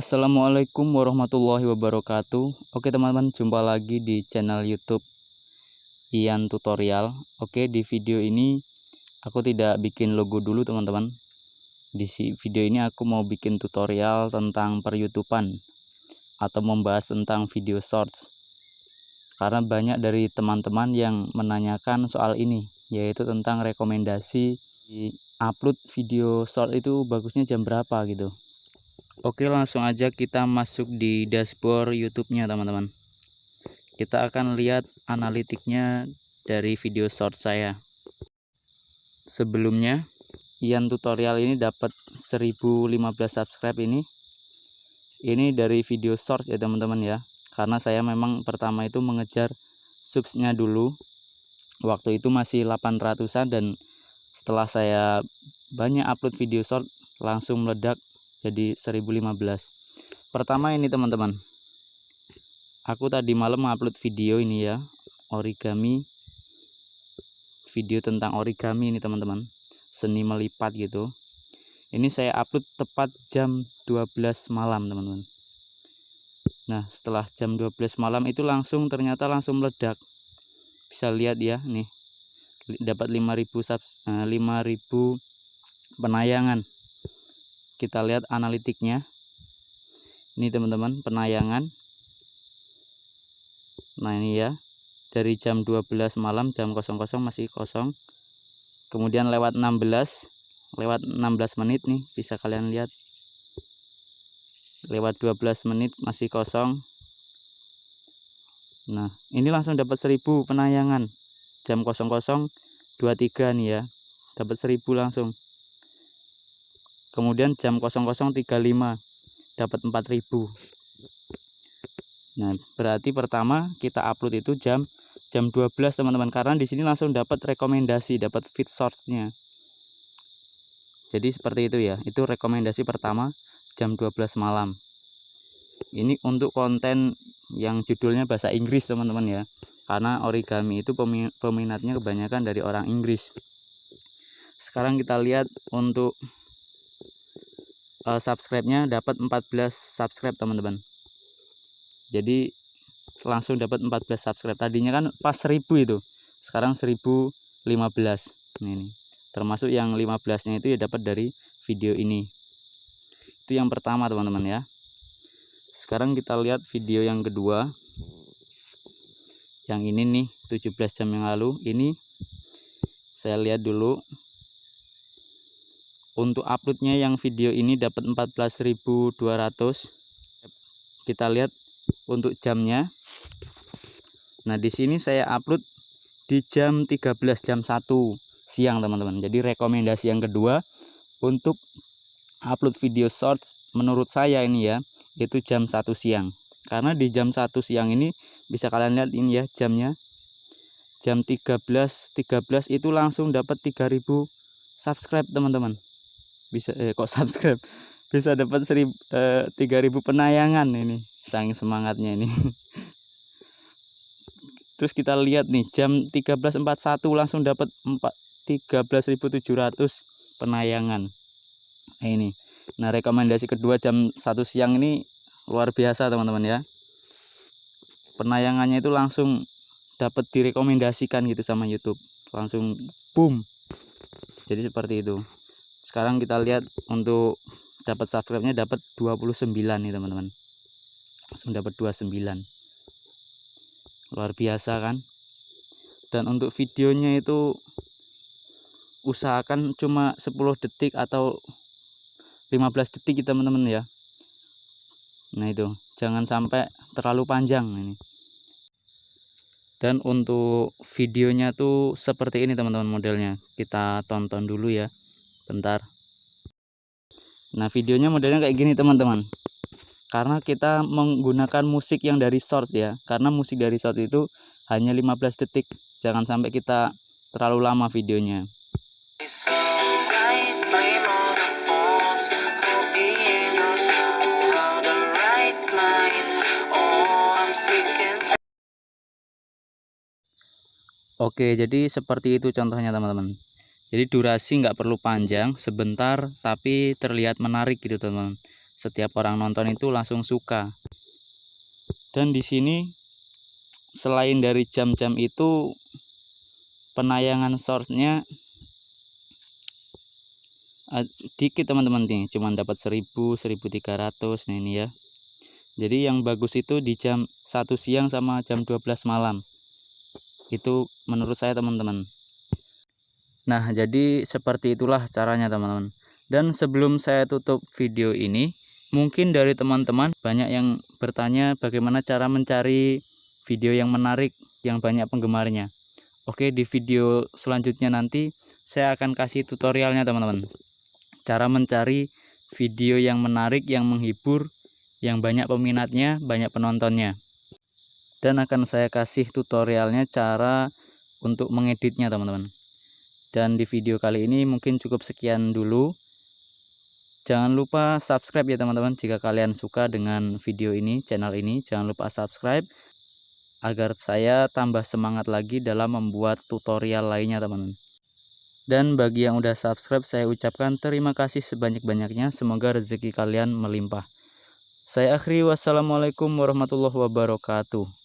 Assalamualaikum warahmatullahi wabarakatuh. Oke teman-teman jumpa lagi di channel youtube Ian Tutorial. Oke di video ini aku tidak bikin logo dulu teman-teman. Di video ini aku mau bikin tutorial tentang per youtuban Atau membahas tentang video shorts. Karena banyak dari teman-teman yang menanyakan soal ini Yaitu tentang rekomendasi di upload video short itu bagusnya jam berapa gitu Oke langsung aja kita masuk di dashboard YouTube-nya teman-teman. Kita akan lihat analitiknya dari video short saya. Sebelumnya, Ian tutorial ini dapat 1015 subscribe ini. Ini dari video short ya teman-teman ya. Karena saya memang pertama itu mengejar subsnya dulu. Waktu itu masih 800-an dan setelah saya banyak upload video short langsung meledak jadi 1015 pertama ini teman-teman. Aku tadi malam upload video ini ya origami. Video tentang origami ini teman-teman. Seni melipat gitu. Ini saya upload tepat jam 12 malam teman-teman. Nah setelah jam 12 malam itu langsung ternyata langsung meledak. Bisa lihat ya nih. Dapat 5000 subs, 5000 penayangan kita lihat analitiknya. Ini teman-teman penayangan. Nah ini ya. Dari jam 12 malam jam 00 masih kosong. Kemudian lewat 16 lewat 16 menit nih bisa kalian lihat. Lewat 12 menit masih kosong. Nah ini langsung dapat 1000 penayangan. Jam 00.23 nih ya. Dapat 1000 langsung kemudian jam 00.35 dapat 4000 nah berarti pertama kita upload itu jam jam 12 teman-teman. Karena di sini langsung dapat rekomendasi dapat feed source-nya. Jadi seperti itu ya. Itu rekomendasi pertama jam 12 malam. Ini untuk konten yang judulnya bahasa Inggris teman-teman ya. Karena origami itu peminatnya kebanyakan dari orang Inggris. Sekarang kita lihat untuk uh, subscribe-nya dapat 14 subscribe teman-teman. Jadi langsung dapat 14 subscribe. Tadinya kan pas 1000 itu sekarang 1015 ini termasuk yang 15 nya itu ya dapat dari video ini. Itu yang pertama teman-teman ya. Sekarang kita lihat video yang kedua. Yang ini nih 17 jam yang lalu. Ini saya lihat dulu untuk uploadnya yang video ini dapat 14.200 kita lihat untuk jamnya. Nah di sini saya upload di jam 13 jam 1 siang teman-teman. Jadi rekomendasi yang kedua untuk upload video short menurut saya ini ya itu jam 1 siang. Karena di jam 1 siang ini bisa kalian lihat ini ya jamnya. Jam 13.13 13 itu langsung dapat 3000 subscribe teman-teman bisa eh, kok subscribe? Bisa dapat seribu eh, tiga ribu penayangan ini sang semangatnya ini. Terus kita lihat nih jam 13.41 langsung dapat 13.700 penayangan. Nah, ini. Nah rekomendasi kedua jam satu siang ini luar biasa teman-teman ya. Penayangannya itu langsung dapat direkomendasikan gitu sama YouTube. Langsung boom. Jadi seperti itu sekarang kita lihat untuk dapat subscribe-nya dapat 29 nih teman-teman. Langsung dapat 29 luar biasa kan? Dan untuk videonya itu usahakan cuma 10 detik atau 15 detik teman-teman ya. Nah itu. Jangan sampai terlalu panjang ini. Dan untuk videonya tuh seperti ini teman-teman modelnya. Kita tonton dulu ya bentar. Nah videonya modelnya kayak gini teman-teman. Karena kita menggunakan musik yang dari short ya. Karena musik dari short itu hanya 15 detik. Jangan sampai kita terlalu lama videonya. Oke jadi seperti itu contohnya teman-teman jadi durasi nggak perlu panjang sebentar tapi terlihat menarik gitu teman setiap orang nonton itu langsung suka. Dan di sini selain dari jam-jam itu penayangan source-nya dikit teman-teman nih. Cuma dapat 1000 1300 nah ini ya. Jadi yang bagus itu di jam 1 siang sama jam 12 malam. Itu menurut saya teman-teman nah jadi seperti itulah caranya teman-teman dan sebelum saya tutup video ini mungkin dari teman-teman banyak yang bertanya bagaimana cara mencari video yang menarik yang banyak penggemarnya oke di video selanjutnya nanti saya akan kasih tutorialnya teman-teman cara mencari video yang menarik, yang menghibur, yang banyak peminatnya, banyak penontonnya. Dan akan saya kasih tutorialnya cara untuk mengeditnya teman-teman. Dan di video kali ini mungkin cukup sekian dulu. Jangan lupa subscribe ya teman-teman jika kalian suka dengan video ini, channel ini. Jangan lupa subscribe agar saya tambah semangat lagi dalam membuat tutorial lainnya teman-teman. Dan bagi yang udah subscribe saya ucapkan terima kasih sebanyak-banyaknya. Semoga rezeki kalian melimpah. Saya akhiri wassalamualaikum warahmatullahi wabarakatuh.